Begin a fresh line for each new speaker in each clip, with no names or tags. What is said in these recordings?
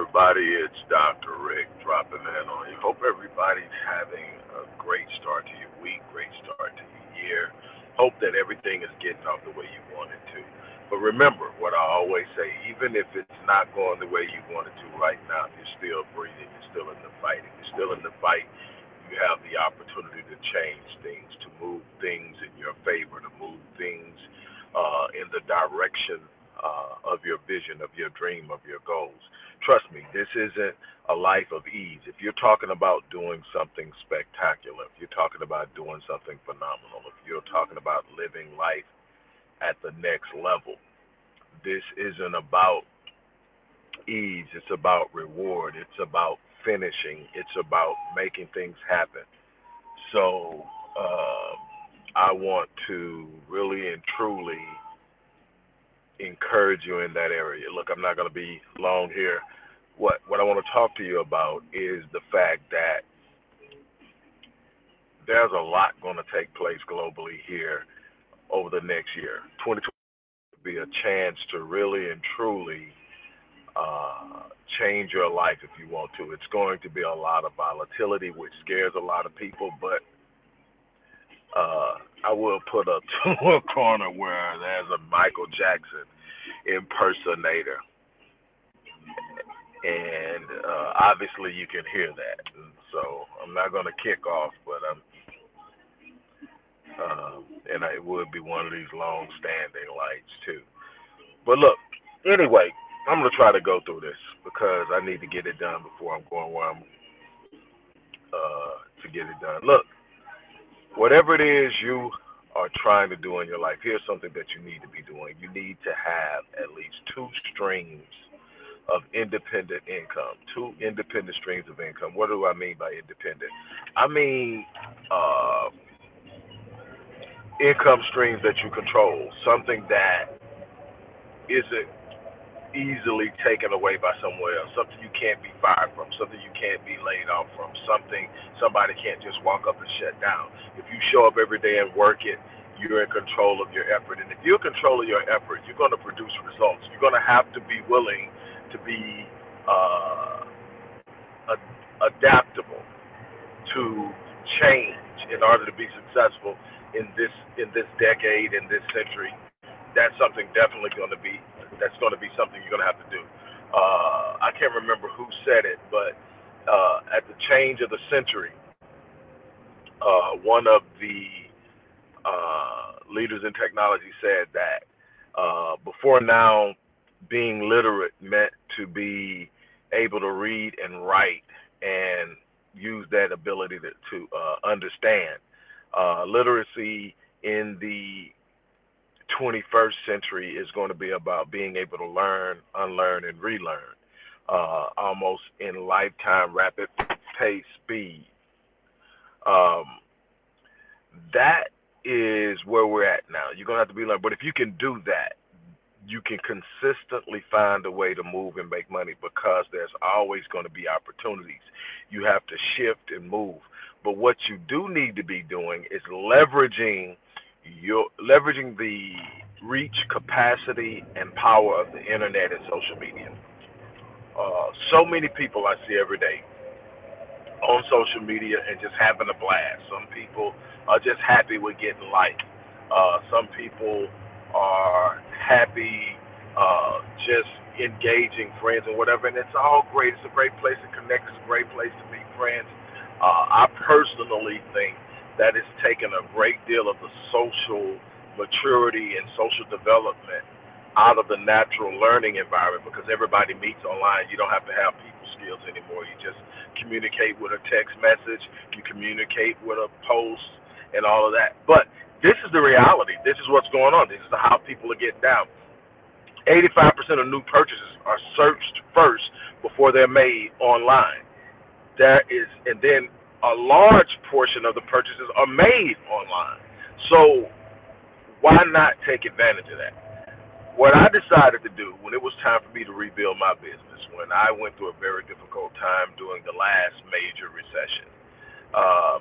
everybody? It's Dr. Rick dropping in on you. Hope everybody's having a great start to your week, great start to your year. Hope that everything is getting off the way you want it to. But remember what I always say, even if it's not going the way you want it to right now, you're still breathing, you're still in the fight. If you're still in the fight, you have the opportunity to change things, to move things in your favor, to move things uh, in the direction uh, of your vision, of your dream, of your goals. Trust me, this isn't a life of ease. If you're talking about doing something spectacular, if you're talking about doing something phenomenal, if you're talking about living life at the next level, this isn't about ease. It's about reward. It's about finishing. It's about making things happen. So uh, I want to really and truly encourage you in that area. Look, I'm not going to be long here. What what I want to talk to you about is the fact that there's a lot going to take place globally here over the next year. 2020 will be a chance to really and truly uh, change your life if you want to. It's going to be a lot of volatility, which scares a lot of people, but uh, I will put a to a corner where there's a Michael Jackson impersonator, and uh, obviously you can hear that. So I'm not going to kick off, but I'm, um, and it would be one of these long-standing lights too. But look, anyway, I'm going to try to go through this because I need to get it done before I'm going where I'm uh, to get it done. Look whatever it is you are trying to do in your life, here's something that you need to be doing. You need to have at least two streams of independent income, two independent streams of income. What do I mean by independent? I mean uh, income streams that you control, something that isn't easily taken away by somewhere else, something you can't be fired from, something you can't be laid off from, something somebody can't just walk up and shut down. If you show up every day and work it, you're in control of your effort. And if you're in control of your effort, you're going to produce results. You're going to have to be willing to be uh, ad- adaptable to change in order to be successful in this in this decade in this century. That's something definitely going to be that's going to be something you're going to have to do. Uh, I can't remember who said it, but uh, at the change of the century, uh, one of the uh, leaders in technology said that uh, before now, being literate meant to be able to read and write and use that ability to, to uh, understand. Literacy in the 21st century is going to be about being able to learn, unlearn, and relearn, uh, almost in lifetime rapid pace speed. Um, that is where we're at now. You're going to have to be learned. But if you can do that, you can consistently find a way to move and make money because there's always going to be opportunities. You have to shift and move. But what you do need to be doing is leveraging – you're leveraging the reach, capacity, and power of the internet and social media. Uh, so many people I see every day on social media and just having a blast. Some people are just happy with getting liked. Uh, some people are happy uh, just engaging friends and whatever, and it's all great. It's a great place to connect. It's a great place to meet friends. Uh, I personally think that has taken a great deal of the social maturity and social development out of the natural learning environment because everybody meets online. You don't have to have people skills anymore. You just communicate with a text message, you communicate with a post, and all of that. But this is the reality. This is what's going on. This is how people are getting down. 85% of new purchases are searched first before they're made online. There is, and then a large portion of the purchases are made online. So why not take advantage of that? What I decided to do when it was time for me to rebuild my business, when I went through a very difficult time during the last major recession, um,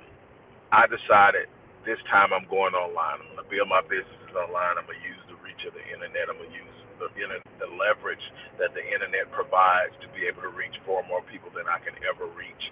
I decided this time I'm going online. I'm going to build my businesses online. I'm going to use the reach of the internet. I'm going to use the the leverage that the internet provides to be able to reach far more people than I can ever reach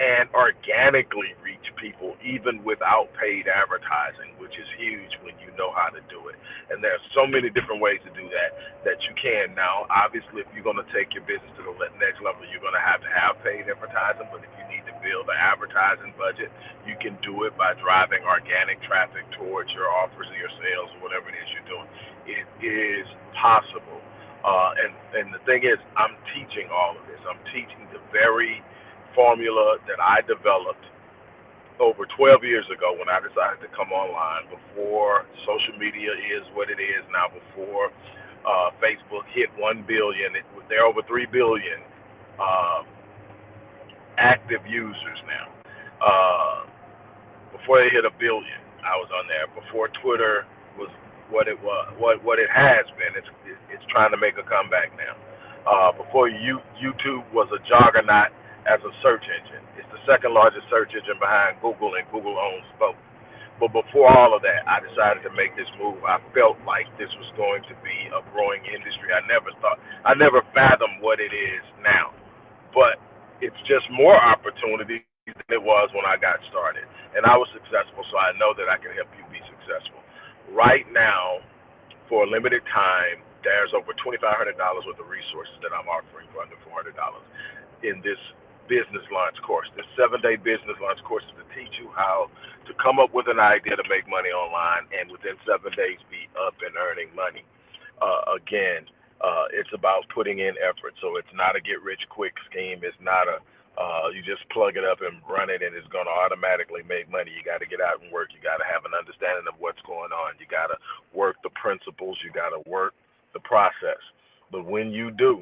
and organically reach people even without paid advertising, which is huge when you know how to do it. And there's so many different ways to do that that you can. Now, obviously, if you're going to take your business to the next level, you're going to have to have paid advertising. But if you need to build an advertising budget, you can do it by driving organic traffic towards your offers or your sales or whatever it is you're doing. It is possible. Uh, and and the thing is, I'm teaching all of this. I'm teaching the very formula that I developed over 12 years ago when I decided to come online before social media is what it is now, before uh, Facebook hit 1 billion. It, they're over 3 billion uh, active users now. Uh, before they hit a billion, I was on there. Before Twitter was what it was, what what it has been. It's it's trying to make a comeback now. Uh, before you, YouTube was a juggernaut as a search engine. It's the second largest search engine behind Google, and Google owns both. But before all of that, I decided to make this move. I felt like this was going to be a growing industry. I never thought, I never fathomed what it is now. But it's just more opportunity than it was when I got started. And I was successful, so I know that I can help you be successful. Right now, for a limited time, there's over $2,500 worth of resources that I'm offering for under $400 in this business launch course. This seven day business launch course is to teach you how to come up with an idea to make money online and within seven days be up and earning money. Uh, again, uh, it's about putting in effort. So it's not a get rich quick scheme. It's not a uh, you just plug it up and run it and it's going to automatically make money. You got to get out and work. You got to have an understanding of what's going on. You got to work the principles. You got to work the process. But when you do,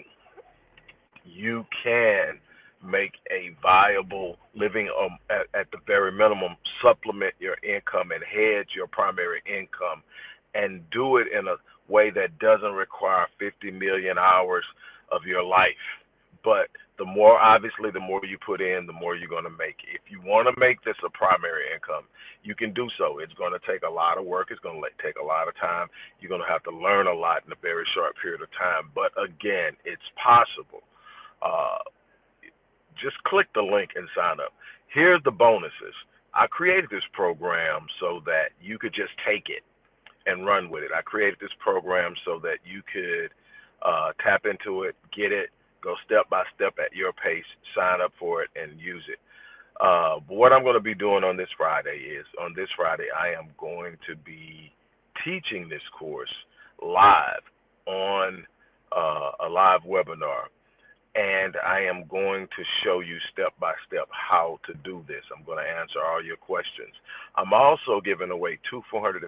you can make a viable living um, at, at the very minimum, supplement your income and hedge your primary income and do it in a way that doesn't require 50 million hours of your life. But the more, obviously, the more you put in, the more you're going to make. If you want to make this a primary income, you can do so. It's going to take a lot of work. It's going to take a lot of time. You're going to have to learn a lot in a very short period of time. But again, it's possible. Uh, just click the link and sign up. Here's the bonuses. I created this program so that you could just take it and run with it. I created this program so that you could uh, tap into it, get it, go step by step at your pace, sign up for it, and use it. Uh, what I'm going to be doing on this Friday is on this Friday, I am going to be teaching this course live on uh, a live webinar and I am going to show you step by step how to do this. I'm going to answer all your questions. I'm also giving away two $450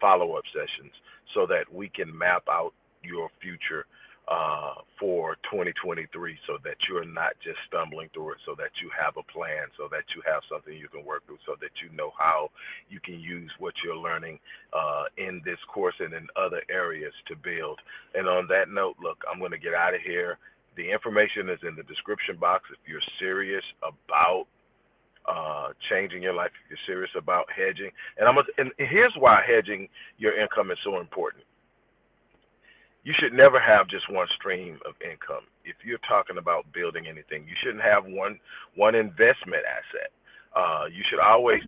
follow up sessions so that we can map out your future uh, for 2023 so that you're not just stumbling through it, so that you have a plan, so that you have something you can work through, so that you know how you can use what you're learning uh, in this course and in other areas to build. And on that note, look, I'm going to get out of here. The information is in the description box if you're serious about uh, changing your life, if you're serious about hedging. And I'm and here's why hedging your income is so important. You should never have just one stream of income. If you're talking about building anything, you shouldn't have one one investment asset. Uh, you should always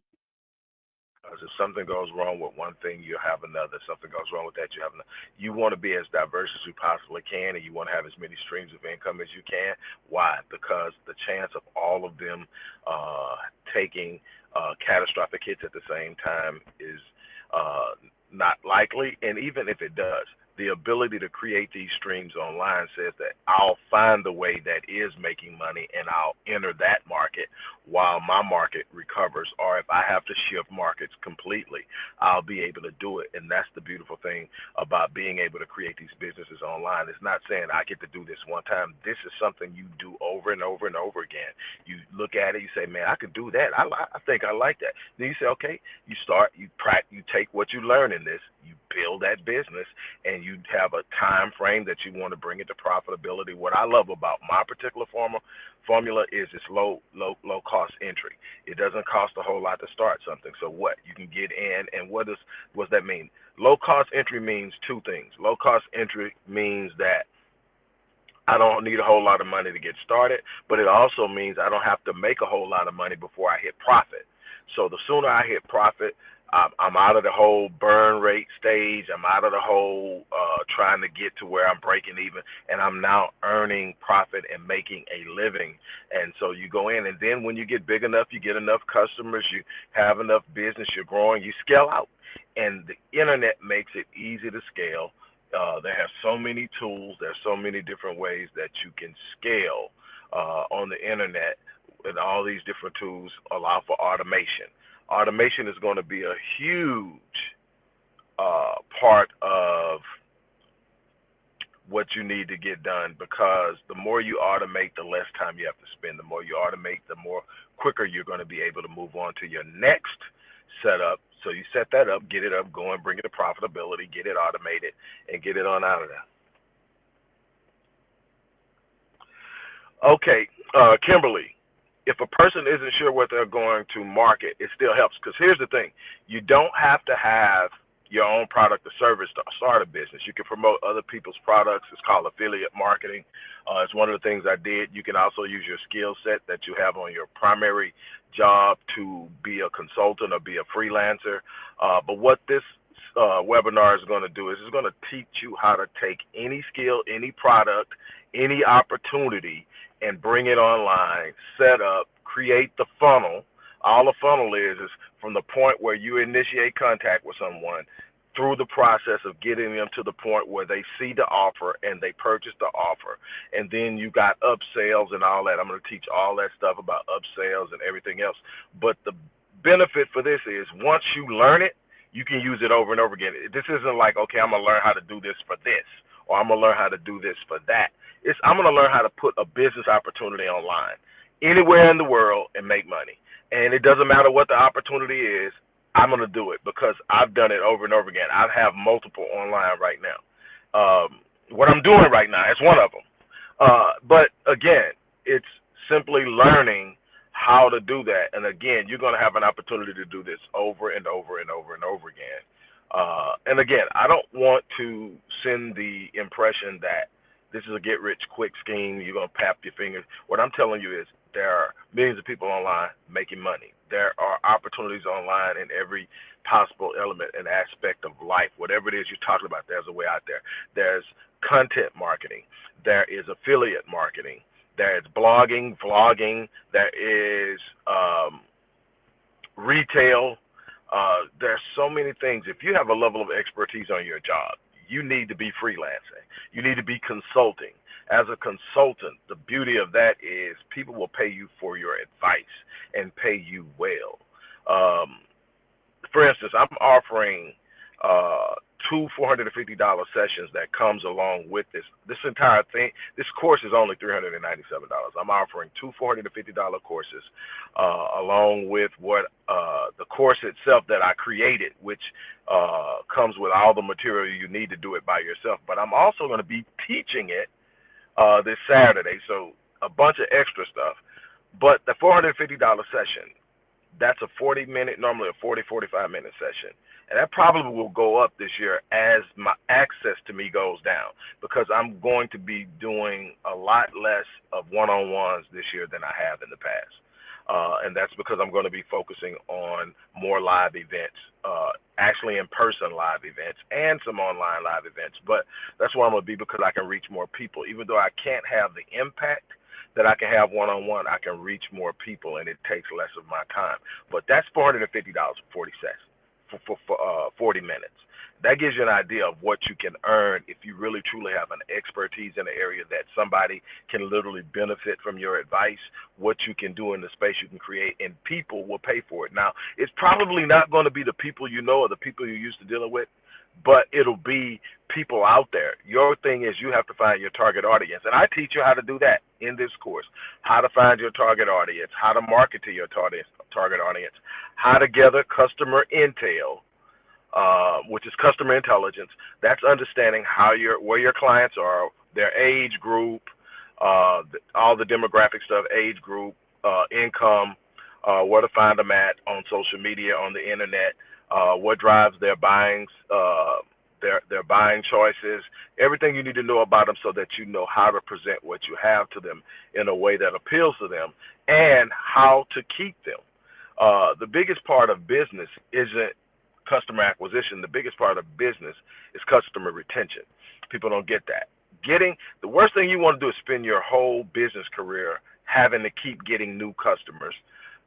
because if something goes wrong with one thing, you have another. If something goes wrong with that, you have another. You want to be as diverse as you possibly can, and you want to have as many streams of income as you can. Why? Because the chance of all of them uh, taking uh, catastrophic hits at the same time is uh, not likely. And even if it does, the ability to create these streams online says that I'll find the way that is making money and I'll enter that market while my market recovers. Or if I have to shift markets completely, I'll be able to do it. And that's the beautiful thing about being able to create these businesses online. It's not saying I get to do this one time. This is something you do over and over and over again. You look at it, you say, man, I could do that. I, I think I like that. Then you say, okay, you start, you practice, you take what you learn in this, you build that business and you have a time frame that you want to bring it to profitability. What I love about my particular formula formula is it's low low low cost entry. It doesn't cost a whole lot to start something. So what? You can get in and what does what does that mean? Low cost entry means two things. Low cost entry means that I don't need a whole lot of money to get started, but it also means I don't have to make a whole lot of money before I hit profit. So the sooner I hit profit, I'm out of the whole burn rate stage. I'm out of the whole uh, trying to get to where I'm breaking even, and I'm now earning profit and making a living. And so you go in, and then when you get big enough, you get enough customers, you have enough business, you're growing, you scale out. And the internet makes it easy to scale. Uh, they have so many tools. There's so many different ways that you can scale uh, on the internet, and all these different tools allow for automation automation is going to be a huge uh, part of what you need to get done because the more you automate, the less time you have to spend. The more you automate, the more quicker you're going to be able to move on to your next setup. So you set that up, get it up, going, bring it to profitability, get it automated, and get it on out of there. Okay, uh, Kimberly, if a person isn't sure what they're going to market, it still helps. Because here's the thing you don't have to have your own product or service to start a business. You can promote other people's products. It's called affiliate marketing. Uh, it's one of the things I did. You can also use your skill set that you have on your primary job to be a consultant or be a freelancer. Uh, but what this uh, webinar is going to do is it's going to teach you how to take any skill, any product, any opportunity, and bring it online, set up, create the funnel. All the funnel is is from the point where you initiate contact with someone through the process of getting them to the point where they see the offer and they purchase the offer. And then you got upsells and all that. I'm going to teach all that stuff about upsells and everything else. But the benefit for this is once you learn it, you can use it over and over again. This isn't like, okay, I'm going to learn how to do this for this or I'm going to learn how to do this for that. It's I'm going to learn how to put a business opportunity online anywhere in the world and make money. And it doesn't matter what the opportunity is, I'm going to do it because I've done it over and over again. I have multiple online right now. Um, what I'm doing right now is one of them. Uh, but again, it's simply learning how to do that. And again, you're going to have an opportunity to do this over and over and over and over again. Uh, and again, I don't want to send the impression that this is a get rich quick scheme. You're gonna pap your fingers. What I'm telling you is there are millions of people online making money. There are opportunities online in every possible element and aspect of life. Whatever it is you're talking about, there's a way out there. There's content marketing. There is affiliate marketing. There's blogging, vlogging. There is um, retail. Uh, there's so many things. If you have a level of expertise on your job, you need to be freelancing. You need to be consulting. As a consultant, the beauty of that is people will pay you for your advice and pay you well. Um, for instance, I'm offering uh, two $450 sessions that comes along with this. This entire thing, this course is only $397. I'm offering two $450 courses uh, along with what uh, the course itself that I created, which uh, comes with all the material you need to do it by yourself. But I'm also going to be teaching it uh, this Saturday, so a bunch of extra stuff. But the $450 session, that's a 40 minute, normally a 40, 45 minute session and that probably will go up this year as my access to me goes down because I'm going to be doing a lot less of one-on-ones this year than I have in the past. Uh, and that's because I'm going to be focusing on more live events, uh, actually in-person live events and some online live events. But that's where I'm going to be because I can reach more people. Even though I can't have the impact that I can have one-on-one, I can reach more people, and it takes less of my time. But that's $450 for 40 sessions for, for, for uh, 40 minutes. That gives you an idea of what you can earn if you really truly have an expertise in an area that somebody can literally benefit from your advice, what you can do in the space you can create, and people will pay for it. Now, it's probably not going to be the people you know or the people you're used to dealing with, but it'll be people out there. Your thing is you have to find your target audience. And I teach you how to do that in this course. How to find your target audience, how to market to your target target audience, how to gather customer intel, uh, which is customer intelligence. That's understanding how your where your clients are, their age group, uh, all the demographic stuff, age group, uh, income, uh, where to find them at on social media, on the internet, uh, what drives their buying, uh, their their buying choices, everything you need to know about them, so that you know how to present what you have to them in a way that appeals to them, and how to keep them. Uh, the biggest part of business isn't customer acquisition. The biggest part of business is customer retention. People don't get that. Getting the worst thing you want to do is spend your whole business career having to keep getting new customers.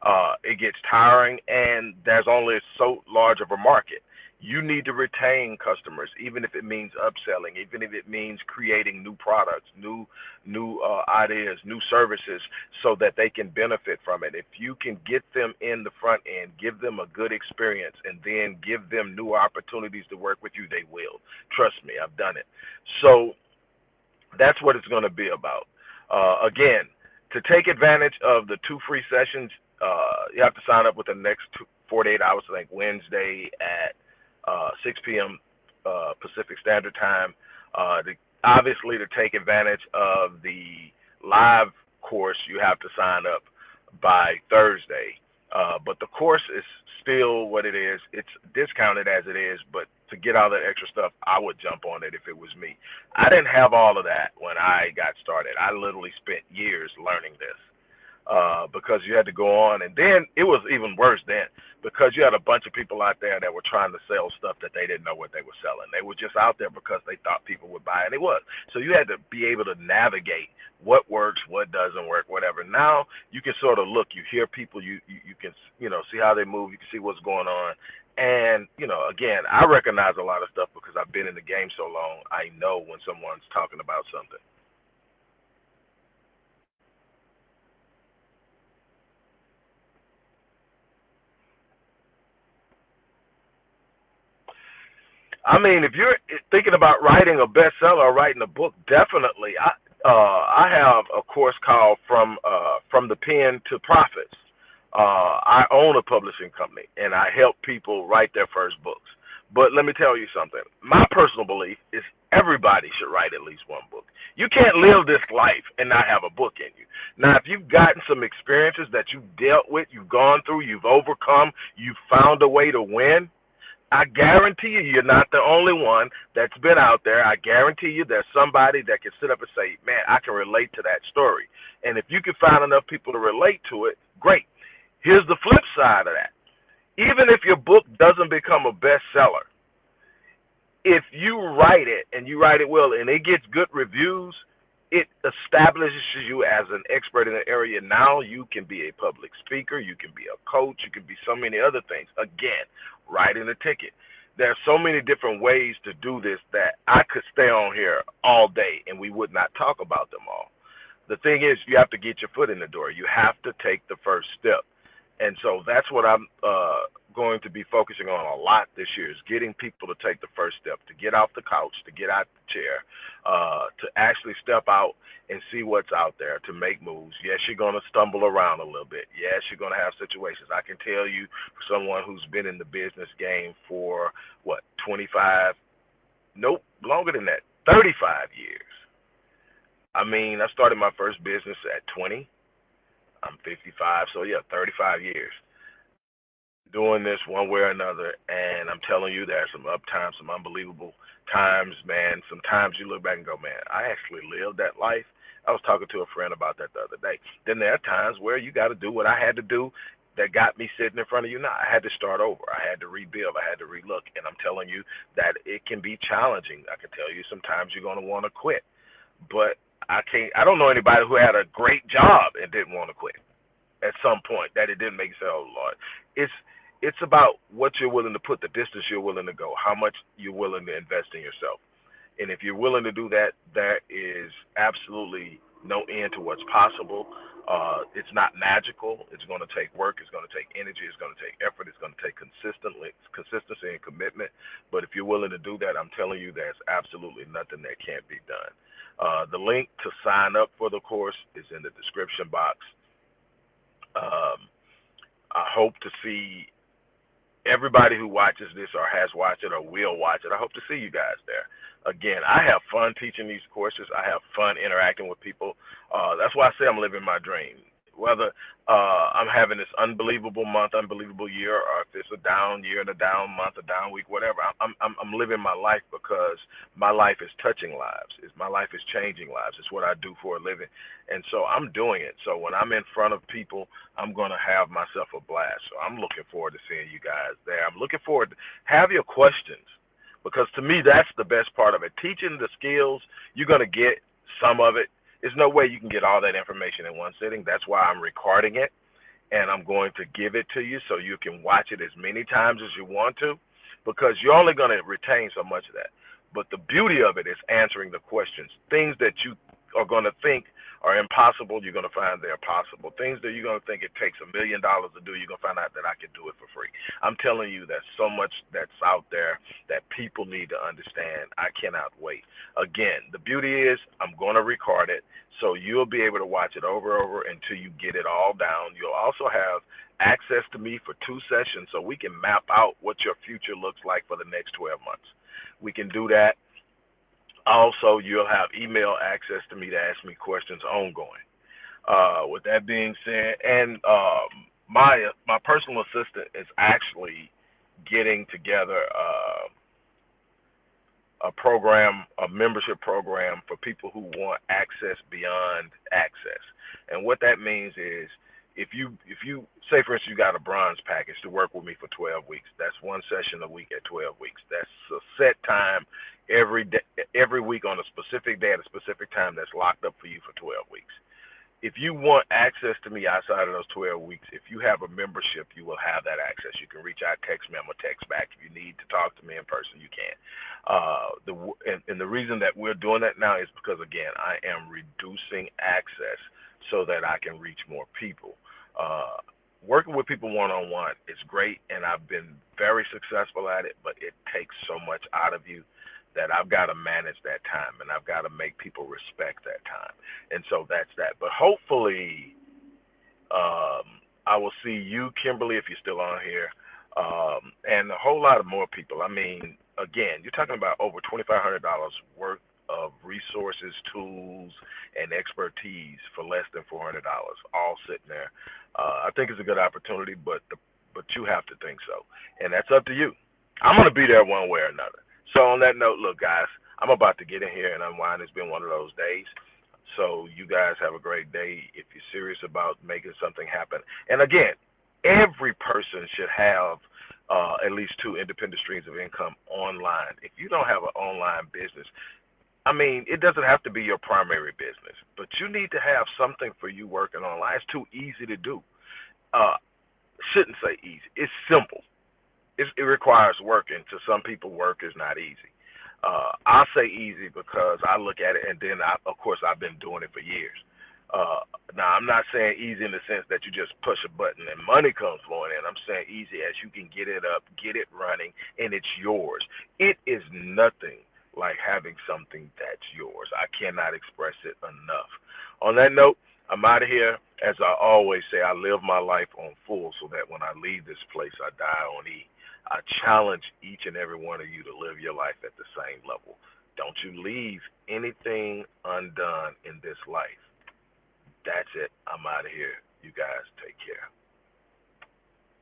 Uh, it gets tiring, and there's only so large of a market you need to retain customers, even if it means upselling, even if it means creating new products, new new uh, ideas, new services, so that they can benefit from it. If you can get them in the front end, give them a good experience, and then give them new opportunities to work with you, they will. Trust me, I've done it. So that's what it's going to be about. Uh, again, to take advantage of the two free sessions, uh, you have to sign up with the next two, 48 hours. I think Wednesday at uh, 6 p.m. Uh, Pacific Standard Time. Uh, to, obviously, to take advantage of the live course, you have to sign up by Thursday. Uh, but the course is still what it is. It's discounted as it is, but to get all that extra stuff, I would jump on it if it was me. I didn't have all of that when I got started. I literally spent years learning this uh, because you had to go on. And then it was even worse then because you had a bunch of people out there that were trying to sell stuff that they didn't know what they were selling. They were just out there because they thought people would buy, and it was. So you had to be able to navigate what works, what doesn't work, whatever. Now you can sort of look, you hear people, you you, you can you know see how they move, you can see what's going on. And you know, again, I recognize a lot of stuff because I've been in the game so long. I know when someone's talking about something. I mean, if you're thinking about writing a bestseller or writing a book, definitely. I uh, I have a course called From uh, From the Pen to Profits. Uh, I own a publishing company, and I help people write their first books. But let me tell you something. My personal belief is everybody should write at least one book. You can't live this life and not have a book in you. Now, if you've gotten some experiences that you've dealt with, you've gone through, you've overcome, you've found a way to win, I guarantee you, you're not the only one that's been out there. I guarantee you, there's somebody that can sit up and say, "Man, I can relate to that story." And if you can find enough people to relate to it, great. Here's the flip side of that. Even if your book doesn't become a bestseller, if you write it and you write it well and it gets good reviews, it establishes you as an expert in the area. Now you can be a public speaker, you can be a coach, you can be so many other things. Again, writing a ticket. There are so many different ways to do this that I could stay on here all day and we would not talk about them all. The thing is, you have to get your foot in the door. You have to take the first step. And so that's what I'm uh, going to be focusing on a lot this year is getting people to take the first step, to get off the couch, to get out the chair, uh, to actually step out and see what's out there, to make moves. Yes, you're going to stumble around a little bit. Yes, you're going to have situations. I can tell you, someone who's been in the business game for what 25, nope, longer than that, 35 years. I mean, I started my first business at 20. I'm 55, so yeah, 35 years doing this one way or another, and I'm telling you, there's some up times, some unbelievable times, man. Sometimes you look back and go, man, I actually lived that life. I was talking to a friend about that the other day. Then there are times where you got to do what I had to do that got me sitting in front of you now. I had to start over. I had to rebuild. I had to relook. And I'm telling you that it can be challenging. I can tell you sometimes you're going to want to quit. But I can't, I don't know anybody who had a great job and didn't want to quit at some point that it didn't make sense. Oh, Lord. It's, it's about what you're willing to put, the distance you're willing to go, how much you're willing to invest in yourself. And if you're willing to do that, that is absolutely no end to what's possible. Uh, it's not magical. It's going to take work. It's going to take energy. It's going to take effort. It's going to take consistently consistency and commitment. But if you're willing to do that, I'm telling you, there's absolutely nothing that can't be done. Uh, the link to sign up for the course is in the description box. Um, I hope to see everybody who watches this or has watched it or will watch it, I hope to see you guys there. Again, I have fun teaching these courses. I have fun interacting with people. Uh, that's why I say I'm living my dream whether uh, I'm having this unbelievable month, unbelievable year, or if it's a down year and a down month, a down week, whatever. I'm I'm I'm living my life because my life is touching lives. It's, my life is changing lives. It's what I do for a living, and so I'm doing it. So when I'm in front of people, I'm gonna have myself a blast. So I'm looking forward to seeing you guys there. I'm looking forward to have your questions because to me that's the best part of it. Teaching the skills, you're gonna get some of it there's no way you can get all that information in one sitting. That's why I'm recording it and I'm going to give it to you so you can watch it as many times as you want to because you're only going to retain so much of that. But the beauty of it is answering the questions, things that you are going to think are impossible, you're going to find they're possible. Things that you're going to think it takes a million dollars to do, you're going to find out that I can do it for free. I'm telling you, there's so much that's out there that people need to understand. I cannot wait. Again, the beauty is I'm going to record it, so you'll be able to watch it over and over until you get it all down. You'll also have access to me for two sessions so we can map out what your future looks like for the next 12 months. We can do that also, you'll have email access to me to ask me questions ongoing. Uh, with that being said, and um, my my personal assistant is actually getting together uh, a program, a membership program for people who want access beyond access. And what that means is if you if you say for instance you got a bronze package to work with me for 12 weeks that's one session a week at 12 weeks. That's a set time every day every week on a specific day at a specific time that's locked up for you for 12 weeks. If you want access to me outside of those 12 weeks if you have a membership you will have that access. You can reach out text me I'm gonna text back. If you need to talk to me in person you can. Uh, the and, and the reason that we're doing that now is because again I am reducing access so that I can reach more people. Uh, working with people one on one is great, and I've been very successful at it, but it takes so much out of you that I've got to manage that time and I've got to make people respect that time. And so that's that. But hopefully, um, I will see you, Kimberly, if you're still on here, um, and a whole lot of more people. I mean, again, you're talking about over $2,500 worth of resources, tools, and expertise for less than four hundred dollars, all sitting there. Uh, I think it's a good opportunity, but the, but you have to think so, and that's up to you. I'm gonna be there one way or another. So on that note, look, guys, I'm about to get in here and unwind. It's been one of those days. So you guys have a great day. If you're serious about making something happen, and again, every person should have uh, at least two independent streams of income online. If you don't have an online business, I mean, it doesn't have to be your primary business, but you need to have something for you working online. It's too easy to do. Uh, shouldn't say easy. It's simple. It's, it requires work, and to some people, work is not easy. Uh, I say easy because I look at it, and then I, of course I've been doing it for years. Uh, now I'm not saying easy in the sense that you just push a button and money comes flowing in. I'm saying easy as you can get it up, get it running, and it's yours. It is nothing like having something that's yours. I cannot express it enough. On that note, I'm out of here. As I always say, I live my life on full so that when I leave this place, I die on E. I challenge each and every one of you to live your life at the same level. Don't you leave anything undone in this life. That's it. I'm out of here. You guys take care.